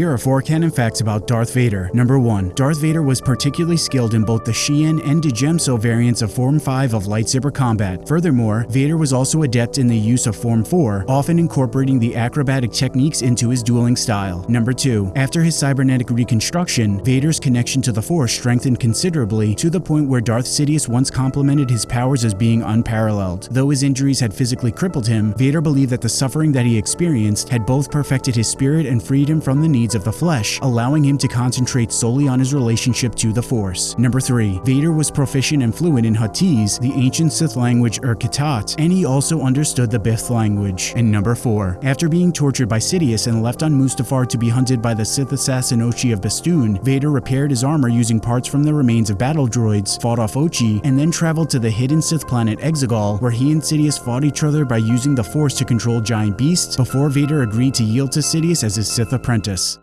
Here are four canon facts about Darth Vader. Number 1. Darth Vader was particularly skilled in both the Shien and Djem So variants of Form 5 of lightsaber combat. Furthermore, Vader was also adept in the use of Form 4, often incorporating the acrobatic techniques into his dueling style. Number 2. After his cybernetic reconstruction, Vader's connection to the Force strengthened considerably to the point where Darth Sidious once complimented his powers as being unparalleled. Though his injuries had physically crippled him, Vader believed that the suffering that he experienced had both perfected his spirit and freed him from the needs of the flesh, allowing him to concentrate solely on his relationship to the Force. Number 3. Vader was proficient and fluent in Huttese, the ancient Sith language Ur-Kittât, and he also understood the Bith language. And number 4. After being tortured by Sidious and left on Mustafar to be hunted by the Sith assassin Ochi of Bestoon, Vader repaired his armor using parts from the remains of battle droids, fought off Ochi, and then traveled to the hidden Sith planet Exegol, where he and Sidious fought each other by using the Force to control giant beasts before Vader agreed to yield to Sidious as his Sith apprentice.